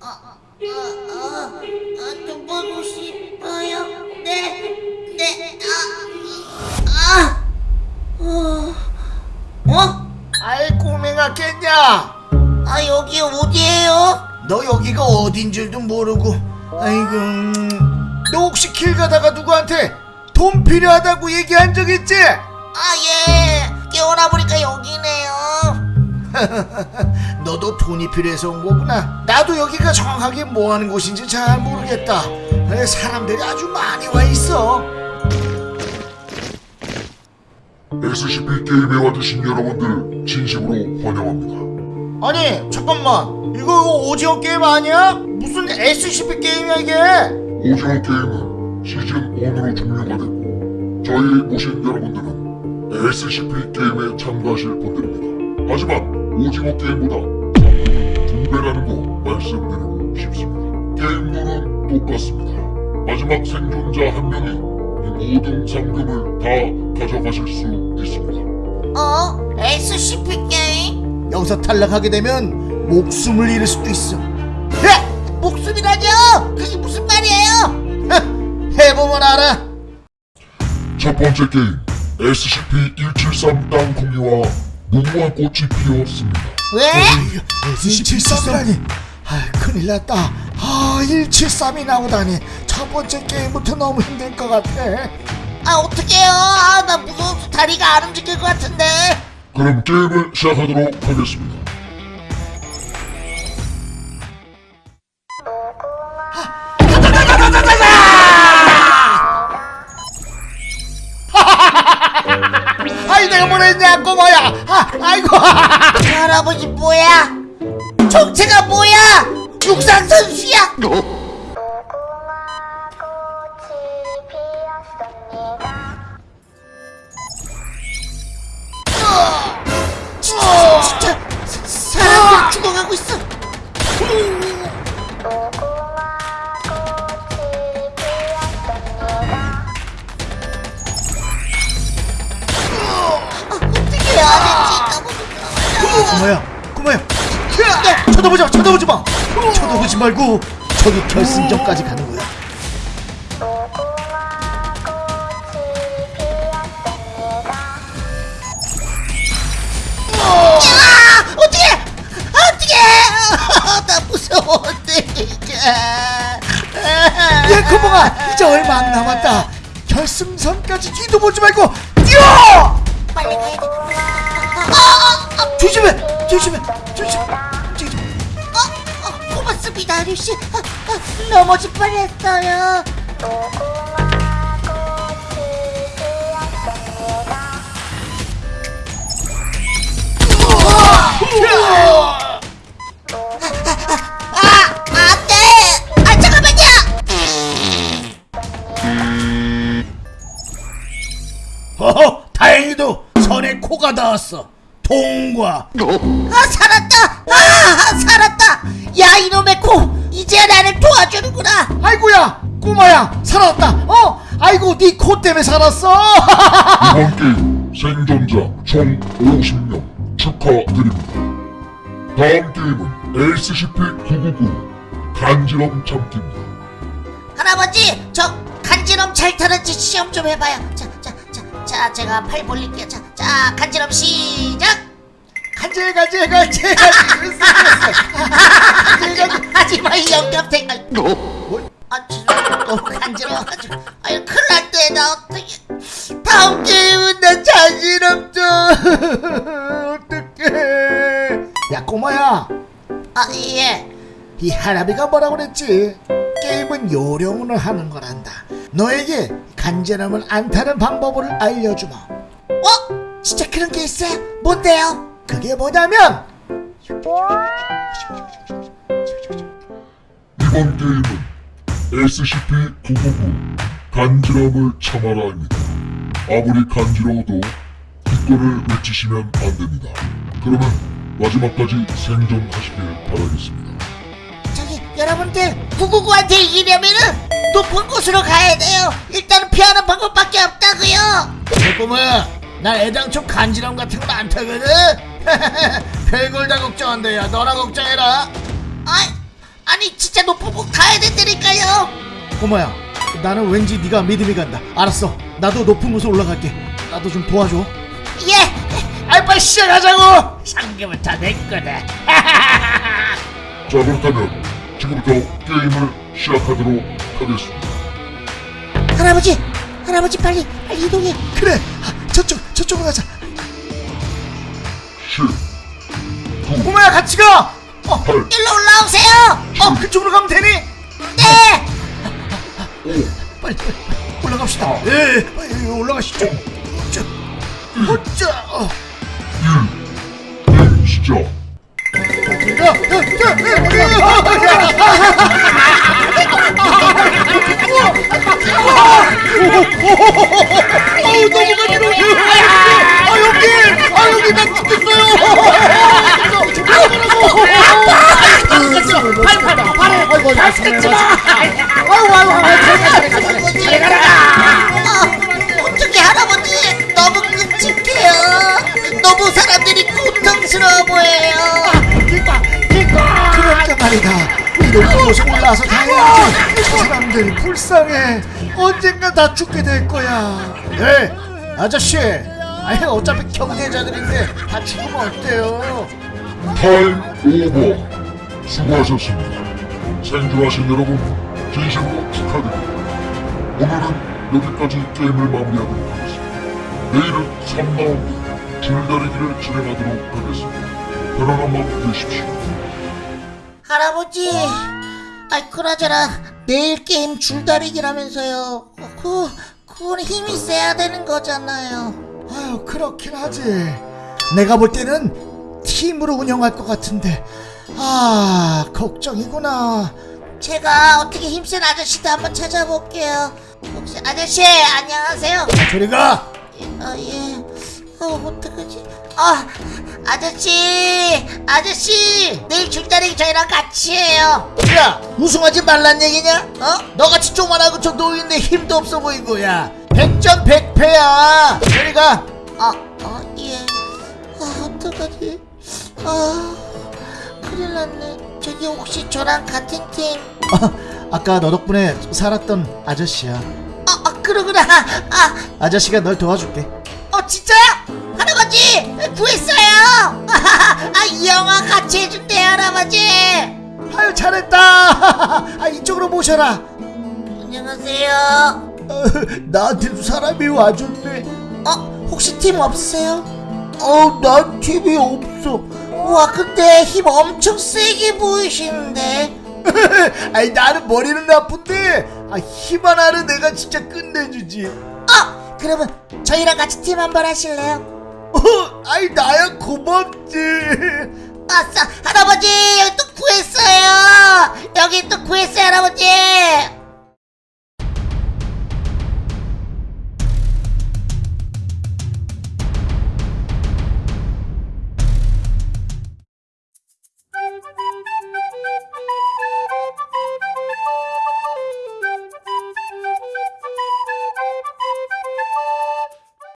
아, 아, 아, 아, 좀 보고 싶어요. 네, 네, 아, 아, 어, 어? 아이 꼬맹아 깼냐? 아, 여기 어디예요? 너 여기가 어딘 줄도 모르고 아이고 음, 너 혹시 길 가다가 누구한테 돈 필요하다고 얘기한 적 있지? 아, 예. 깨어나 보니까 여기네요. 너도 돈이 필요해서 온 거구나 나도 여기가 정확하게 뭐 하는 곳인지 잘 모르겠다 에, 사람들이 아주 많이 와 있어 SCP 게임에 와주신 여러분들 진심으로 환영합니다. 아니 잠깐만 이거 오징어 게임 아니야? 무슨 SCP 게임이야 이게 오징어 게임은 시즌 1으로 종료가 됐고 저희 모신 여러분들은 SCP 게임에 참가하실 분들입니다. 하지만 오징어 게임보다 상금은 두 배라는 거 말씀드리고 싶습니다. 게임물은 똑같습니다. 마지막 생존자 한 명이 이 모든 상금을 다 가져가실 수 있습니다. 어? SCP 게임? 여기서 탈락하게 되면 목숨을 잃을 수도 있어 야! 목숨이라뇨? 그게 무슨 말이에요? 해보면 알아 첫 번째 게임 SCP-173 땅콩이와 무궁화 꽃이 피었습니다. 왜? 173이라니 아 큰일 났다 아 173이 나오다니 첫 번째 게임부터 너무 힘들 것 같아 아, 어떡해요? 아, 나 무서워서 다리가 안 움직일 것 같은데. 그럼 게임을 시작하도록 하겠습니다. 아이 내가 뭘 했냐 꼬마야 아, 아이고 할아버지 뭐야? 정체가 뭐야? 육상 선수야? 꼬마야 꼬마야 쳐다보지 마 쳐다보지 마 쳐다보지 말고 저기 결승전까지 가는 거야 야! 어떡해! 어떡해! 나 무서워, 어떡해. 예 꼬마가 이제 얼마 안 남았다 결승선까지 뒤도 보지 말고 뛰어 빨리 가야 돼. 어, 어, 어, 조심해 조심해 조심 저기 좀. 어, 어, 고맙습니다, 아저씨. 아, 아, 넘어질 뻔했어요. 아, 안 돼! 아, 잠깐만요! 어허 다행히도 선에 코가 닿았어 통과 아, 살았다! 아, 살았다! 야, 이놈의 코! 이제야 나를 도와주는구나! 아이고야 꼬마야 살았다 어 아이고 네 코 때문에 살았어 이번 게임 생존자 총 50명 축하드립니다. 다음 게임은 SCP-999 간지럼 참기입니다. 할아버지, 저 간지럼 잘 타는지 시험 좀 해봐요. 자, 자, 자, 자, 제가 팔 벌릴게요. 자, 자, 간지럼 시작. 간질 간질 간질 간질 하지마 이 영감탱. 아이, 아, 죄송해요. 너무 간지러워가지고. 아유, 큰일 났대. 나 어떡해. 다음 게임은 나 잔지럼 좀. 어떡해 야 꼬마야 아, 예. 이 할아비가 뭐라 그랬지 게임은 요령으로 하는 거란다 너에게 간지럼을 안 타는 방법을 알려주마 어? 진짜 그런 게 있어요? 뭔데요? 그게 뭐냐면 이번 게임은 SCP-999 간지럼을 참아라입니다. 아무리 간지러워도 기권을 외치시면 안 됩니다. 그러면 마지막까지 생존하시길 바라겠습니다. 저기 여러분들 999한테 이기려면은 높은 곳으로 가야 돼요. 일단은 피하는 방법밖에 없다고요. 꼬마야 난 애당초 간지럼 같은 거안 타거든. 별걸 다 걱정한다 야. 너나 걱정해라. 아이, 아니 진짜 높은 곳 가야 된다니까요. 꼬마야 나는 왠지 네가 믿음이 간다. 알았어. 나도 높은 곳에 올라갈게. 나도 좀 도와줘. 예. 빨리 시작하자고! 상금은 다 내 거다. 자 그렇다면 지금부터 게임을 시작하도록 하겠습니다. 할아버지 할아버지 빨리 빨리 이동해. 그래. 아, 저쪽 저쪽으로 가자. 10, 꼬마야 같이 가! 어, 8, 일로 올라오세요! 어 그쪽으로 가면 되니? 네! 5, 빨리 빨리 올라갑시다. 예 빨리 올라가시죠. 자, 어짜 어. 1. 게임 시작. 야, 야, 야, 야, 야, 아우 너무 간지러워 아 여기 아 여기 나 죽겠어요 발발 발에 아이고 나 죽겠지 마 아이고 아이고 아이고 어떻게 할아버지? 너무 끔찍해요. 너무 사람들이 고통스러워 보여요. 그러니까 말이다 이 높은 곳에 올라와서 다해야지 사람들이 불쌍해 언젠가 다 죽게 될 거야 네 아저씨 아니 어차피 경제자들인데 다 죽으면 어때요 Time over. 수고하셨습니다. 생존하신 여러분, 진심으로 축하드립니다. 오늘은 여기까지 게임을 마무리하도록 하겠습니다. 내일은 3라운드 줄다리기를 진행하도록 하겠습니다. 편안한 밤 되십시오. 할아버지 아이 그나저나 내일 게임 줄다리기라면서요. 그 그건 힘이 세야 되는 거잖아요. 아유 그렇긴 하지. 내가 볼 때는 팀으로 운영할 것 같은데. 아 걱정이구나. 제가 어떻게 힘센 아저씨도 한번 찾아볼게요. 혹시 아저씨 안녕하세요. 저리 가. 아, 예. 어, 어떡하지? 아, 아저씨! 아저씨! 내일 줄다리기 저희랑 같이 해요. 야 우승하지 말란 얘기냐? 어? 너같이 조만하고 저 노인네 힘도 없어 보이고 야 백전 백패야 저리가 아, 어, 예. 아, 어떡하지? 아, 큰일 났네. 저기 혹시 저랑 같은 팀? 어, 아까 너 덕분에 살았던 아저씨야 아, 아 그러구나. 아, 아저씨가 널 도와줄게 어, 진짜요? 할아버지! 구했어요! 아, 이 영화 같이 해준대요, 할아버지! 아유 잘했다 아 이쪽으로 모셔라 안녕하세요. 어, 나한테도 사람이 와줬네 어, 혹시 팀 없으세요? 어난 TV 없어 와 근데 힘 엄청 세게 보이시는데 아니 나는 머리는 나쁜데 아, 힘 하나는 내가 진짜 끝내주지 아 그러면 저희랑 같이 팀 한번 하실래요? 어, 아이 나야 고맙지. 아싸 할아버지 여기 또 구했어요. 여기 또 구했어요 할아버지